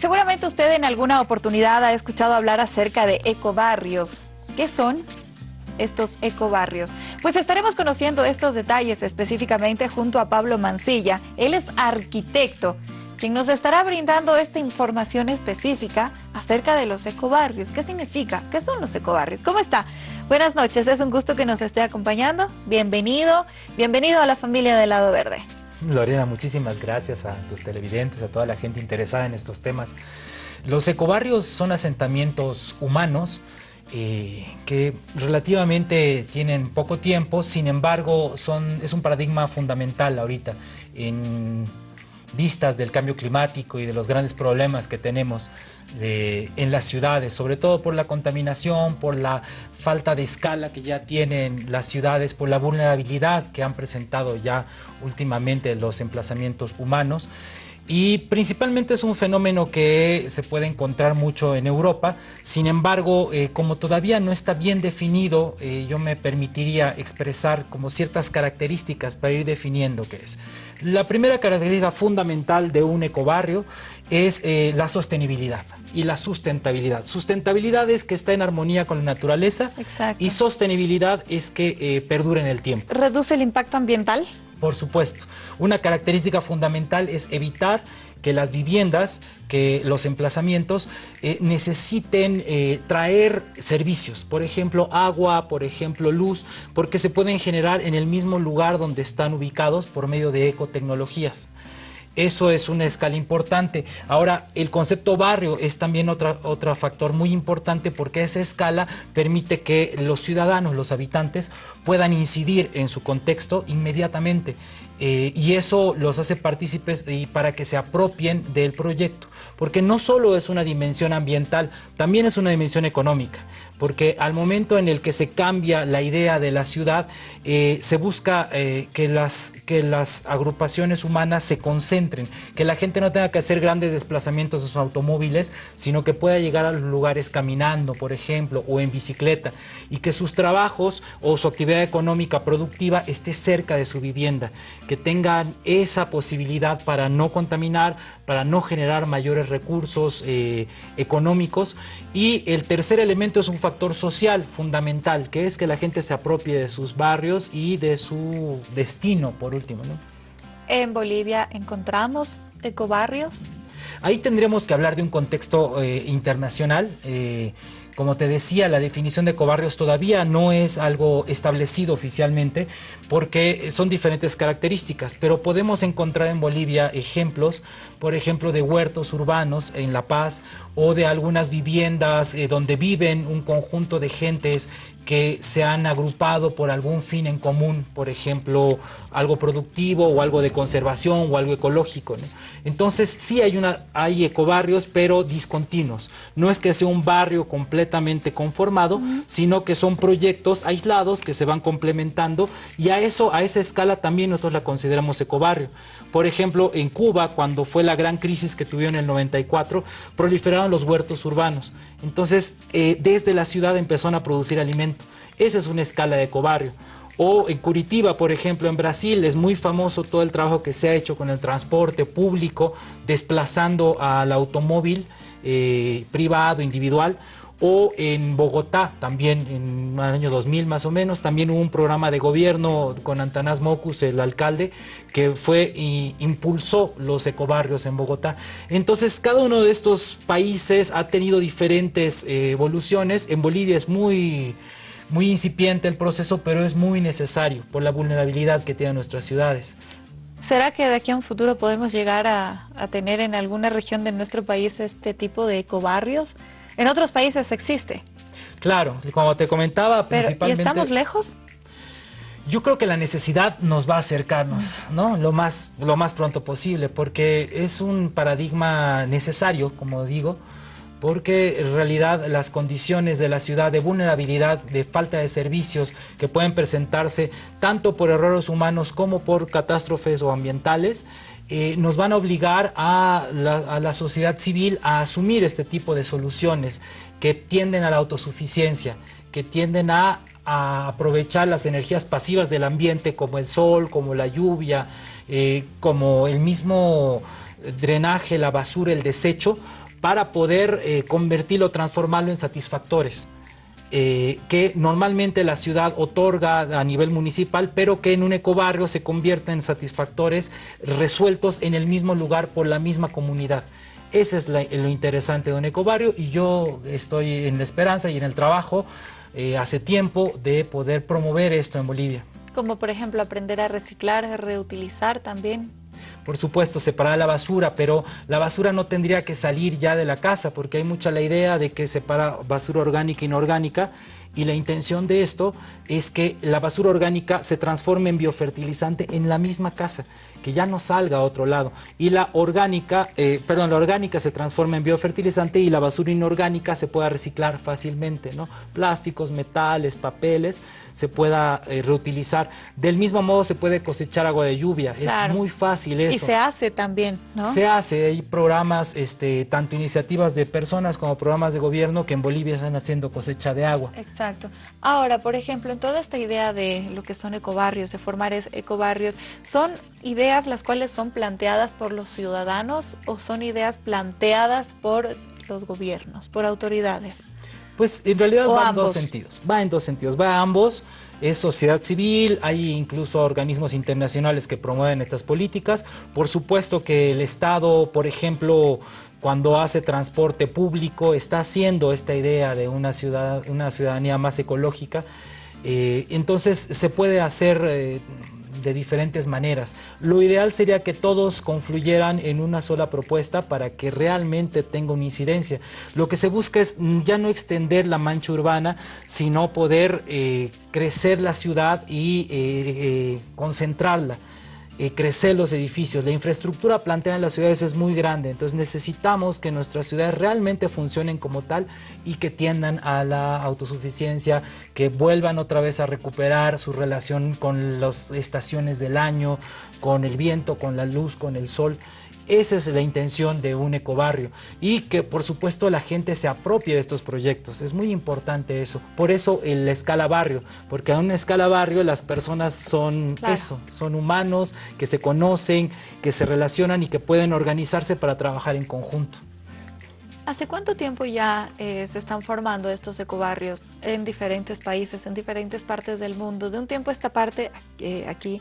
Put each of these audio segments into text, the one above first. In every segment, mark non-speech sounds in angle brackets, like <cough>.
Seguramente usted en alguna oportunidad ha escuchado hablar acerca de ecobarrios. ¿Qué son estos ecobarrios? Pues estaremos conociendo estos detalles específicamente junto a Pablo Mancilla. Él es arquitecto, quien nos estará brindando esta información específica acerca de los ecobarrios. ¿Qué significa? ¿Qué son los ecobarrios? ¿Cómo está? Buenas noches, es un gusto que nos esté acompañando. Bienvenido, bienvenido a la familia del Lado Verde. Lorena, muchísimas gracias a tus televidentes, a toda la gente interesada en estos temas. Los ecobarrios son asentamientos humanos eh, que relativamente tienen poco tiempo, sin embargo son, es un paradigma fundamental ahorita en vistas del cambio climático y de los grandes problemas que tenemos en las ciudades, sobre todo por la contaminación, por la falta de escala que ya tienen las ciudades, por la vulnerabilidad que han presentado ya últimamente los emplazamientos humanos y principalmente es un fenómeno que se puede encontrar mucho en Europa, sin embargo, eh, como todavía no está bien definido, eh, yo me permitiría expresar como ciertas características para ir definiendo qué es. La primera característica fundamental de un ecobarrio es eh, la sostenibilidad y la sustentabilidad. Sustentabilidad es que está en armonía con la naturaleza y sostenibilidad es que perdure en el tiempo. ¿Reduce el impacto ambiental? Por supuesto. Una característica fundamental es evitar que las viviendas, que los emplazamientos eh, necesiten eh, traer servicios, por ejemplo agua, por ejemplo luz, porque se pueden generar en el mismo lugar donde están ubicados por medio de ecotecnologías. Eso es una escala importante. Ahora, el concepto barrio es también otro factor muy importante porque esa escala permite que los ciudadanos, los habitantes, puedan incidir en su contexto inmediatamente. Eh, y eso los hace partícipes y para que se apropien del proyecto, porque no solo es una dimensión ambiental, también es una dimensión económica, porque al momento en el que se cambia la idea de la ciudad, eh, se busca eh, que, las, que las agrupaciones humanas se concentren, que la gente no tenga que hacer grandes desplazamientos de sus automóviles, sino que pueda llegar a los lugares caminando, por ejemplo, o en bicicleta, y que sus trabajos o su actividad económica productiva esté cerca de su vivienda, que tengan esa posibilidad para no contaminar, para no generar mayores recursos eh, económicos. Y el tercer elemento es un factor social fundamental, que es que la gente se apropie de sus barrios y de su destino, por último. En Bolivia encontramos ecobarrios. Ahí tendríamos que hablar de un contexto eh, internacional. Eh, como te decía, la definición de ecobarrios todavía no es algo establecido oficialmente porque son diferentes características, pero podemos encontrar en Bolivia ejemplos, por ejemplo, de huertos urbanos en La Paz o de algunas viviendas eh, donde viven un conjunto de gentes que se han agrupado por algún fin en común, por ejemplo, algo productivo o algo de conservación o algo ecológico. Entonces sí hay, una, hay ecobarrios, pero discontinuos. No es que sea un barrio completamente conformado, sino que son proyectos aislados que se van complementando y a eso, a esa escala también nosotros la consideramos ecobarrio. Por ejemplo, en Cuba, cuando fue la gran crisis que tuvieron en el 94, proliferaron los huertos urbanos. Entonces, eh, desde la ciudad empezaron a producir Esa es una escala de ecobarrio. O en Curitiba, por ejemplo, en Brasil, es muy famoso todo el trabajo que se ha hecho con el transporte público, desplazando al automóvil eh, privado, individual, o en Bogotá, también en el año 2000 más o menos, también hubo un programa de gobierno con Antanas Mocus, el alcalde, que fue impulsó los ecobarrios en Bogotá. Entonces, cada uno de estos países ha tenido diferentes eh, evoluciones. En Bolivia es muy, muy incipiente el proceso, pero es muy necesario por la vulnerabilidad que tienen nuestras ciudades. ¿Será que de aquí a un futuro podemos llegar a, a tener en alguna región de nuestro país este tipo de ecobarrios? En otros países existe. Claro, como te comentaba, principalmente... ¿Y estamos lejos? Yo creo que la necesidad nos va a acercarnos, ¿no? Lo más, lo más pronto posible, porque es un paradigma necesario, como digo, porque en realidad las condiciones de la ciudad de vulnerabilidad, de falta de servicios que pueden presentarse tanto por errores humanos como por catástrofes o ambientales, eh, nos van a obligar a la, sociedad civil a asumir este tipo de soluciones que tienden a la autosuficiencia, que tienden a, aprovechar las energías pasivas del ambiente como el sol, como la lluvia, eh, como el mismo drenaje, la basura, el desecho, para poder eh, convertirlo, transformarlo en satisfactores. Eh, que normalmente la ciudad otorga a nivel municipal, pero que en un ecobarrio se convierten en satisfactores resueltos en el mismo lugar por la misma comunidad. Ese es lo interesante de un ecobarrio y yo estoy en la esperanza y en el trabajo eh, hace tiempo de poder promover esto en Bolivia. Como por ejemplo aprender a reciclar, a reutilizar también por supuesto, separar la basura, pero la basura no tendría que salir ya de la casa, porque hay mucha la idea de que separa basura orgánica e inorgánica, y la intención de esto es que la basura orgánica se transforme en biofertilizante en la misma casa, que ya no salga a otro lado. Y la orgánica, eh, perdón, la orgánica se transforma en biofertilizante y la basura inorgánica se pueda reciclar fácilmente, ¿no? Plásticos, metales, papeles, se pueda eh, reutilizar. Del mismo modo se puede cosechar agua de lluvia, es muy fácil eso. Y se hace también, ¿no? Se hace, hay programas, este, tanto iniciativas de personas como programas de gobierno que en Bolivia están haciendo cosecha de agua. Exacto. Ahora, por ejemplo, en toda esta idea de lo que son ecobarrios, de formar ecobarrios, ¿son ideas las cuales son planteadas por los ciudadanos o son ideas planteadas por los gobiernos, por autoridades? Pues en realidad va en dos sentidos, va en dos sentidos, va a ambos, es sociedad civil, hay incluso organismos internacionales que promueven estas políticas, por supuesto que el Estado, por ejemplo, cuando hace transporte público, está haciendo esta idea de una, ciudad, una ciudadanía más ecológica, eh, entonces se puede hacer... Eh, de diferentes maneras. Lo ideal sería que todos confluyeran en una sola propuesta para que realmente tenga una incidencia. Lo que se busca es ya no extender la mancha urbana, sino poder eh, crecer la ciudad y concentrarla. Eh, crecer los edificios. La infraestructura planteada en las ciudades es muy grande, entonces necesitamos que nuestras ciudades realmente funcionen como tal y que tiendan a la autosuficiencia, que vuelvan otra vez a recuperar su relación con las estaciones del año, con el viento, con la luz, con el sol. Esa es la intención de un ecobarrio y que por supuesto la gente se apropie de estos proyectos. Es muy importante eso. Por eso el escala barrio, porque a una escala barrio las personas son eso, son humanos que se conocen, que se relacionan y que pueden organizarse para trabajar en conjunto. ¿Hace cuánto tiempo ya eh, se están formando estos ecobarrios en diferentes países, en diferentes partes del mundo? De un tiempo a esta parte, eh, aquí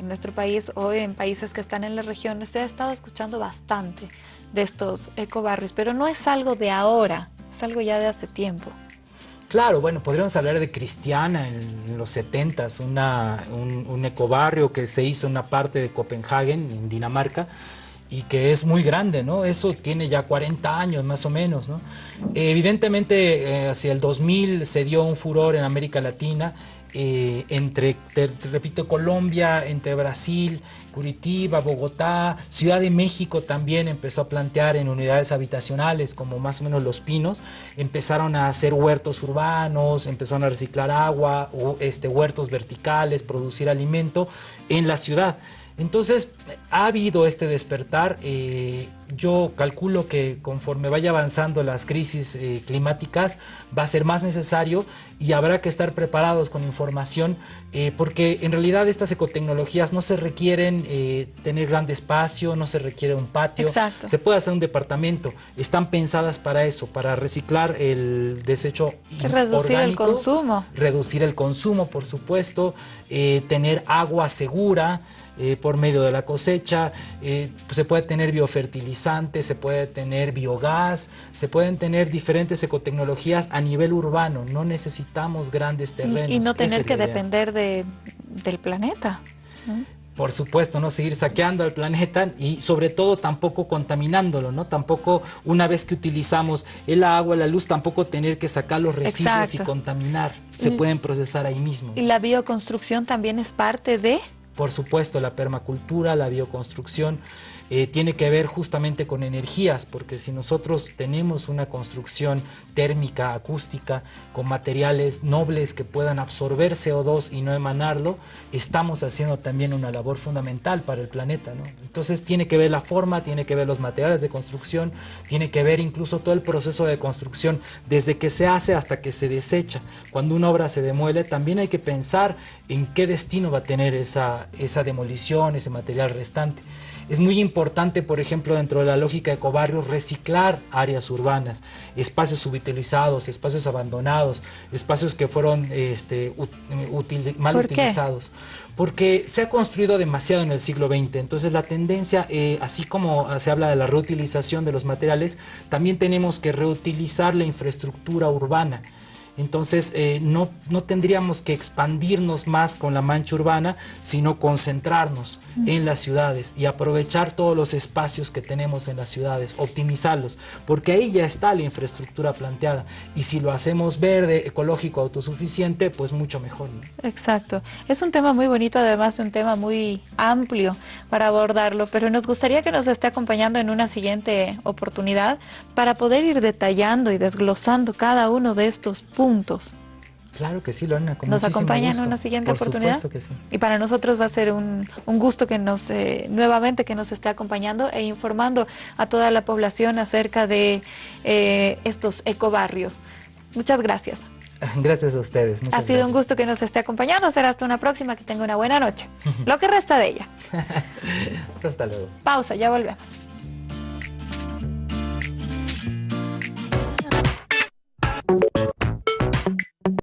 en nuestro país o en países que están en la región, se ha estado escuchando bastante de estos ecobarrios, pero no es algo de ahora, es algo ya de hace tiempo. Claro, bueno, podríamos hablar de Cristiana en, los 70 un, un ecobarrio que se hizo en una parte de Copenhague, en Dinamarca, y que es muy grande, ¿no? Eso tiene ya 40 años más o menos, ¿no? Evidentemente, eh, hacia el 2000 se dio un furor en América Latina eh, entre, repito, Colombia, entre Brasil, Curitiba, Bogotá, Ciudad de México también empezó a plantear en unidades habitacionales como más o menos Los Pinos, empezaron a hacer huertos urbanos, empezaron a reciclar agua, este, huertos verticales, producir alimento en la ciudad. Entonces, ha habido este despertar. Eh, yo calculo que conforme vaya avanzando las crisis eh, climáticas, va a ser más necesario y habrá que estar preparados con información, eh, porque en realidad estas ecotecnologías no se requieren tener grande espacio, no se requiere un patio, se puede hacer un departamento. Están pensadas para eso, para reciclar el desecho Reducir el consumo. Reducir el consumo, por supuesto, tener agua segura, eh, por medio de la cosecha, eh, se puede tener biofertilizantes, se puede tener biogás, se pueden tener diferentes ecotecnologías a nivel urbano, no necesitamos grandes terrenos. Y no tener que depender de, del planeta. por supuesto, no seguir saqueando al planeta y sobre todo tampoco contaminándolo, ¿no? Tampoco una vez que utilizamos el agua, la luz, tampoco tener que sacar los residuos y contaminar, se pueden procesar ahí mismo. Y la bioconstrucción también es parte de por supuesto, la permacultura, la bioconstrucción, eh, tiene que ver justamente con energías, porque si nosotros tenemos una construcción térmica, acústica, con materiales nobles que puedan absorber CO2 y no emanarlo, estamos haciendo también una labor fundamental para el planeta. Entonces tiene que ver la forma, tiene que ver los materiales de construcción, tiene que ver incluso todo el proceso de construcción, desde que se hace hasta que se desecha. Cuando una obra se demuele, también hay que pensar en qué destino va a tener esa, esa demolición, ese material restante. Es muy importante, por ejemplo, dentro de la lógica de ecobarrios, reciclar áreas urbanas, espacios subutilizados, espacios abandonados, espacios que fueron este, mal utilizados. Porque se ha construido demasiado en el siglo XX, entonces la tendencia, eh, así como se habla de la reutilización de los materiales, también tenemos que reutilizar la infraestructura urbana. Entonces eh, no, no, tendríamos que expandirnos más con la mancha urbana, sino concentrarnos en las ciudades y aprovechar todos los espacios que tenemos en las ciudades, optimizarlos, porque ahí ya está la infraestructura planteada y si lo hacemos verde, ecológico, autosuficiente, pues mucho mejor. Exacto. Es un tema muy bonito, además de un tema muy amplio para abordarlo, pero nos gustaría que nos esté acompañando en una siguiente oportunidad para poder ir detallando y desglosando cada uno de estos puntos Claro que sí, Lorena. ¿Nos acompaña en una siguiente oportunidad? Que sí. Y para nosotros va a ser un, gusto que nos eh, nuevamente que nos esté acompañando e informando a toda la población acerca de eh, estos ecobarrios. Muchas gracias. <laughs> Gracias a ustedes. ha sido un gusto que nos esté acompañando. Será hasta una próxima. Que tenga una buena noche. <laughs> Lo que resta de ella. <laughs> hasta luego. Pausa, ya volvemos.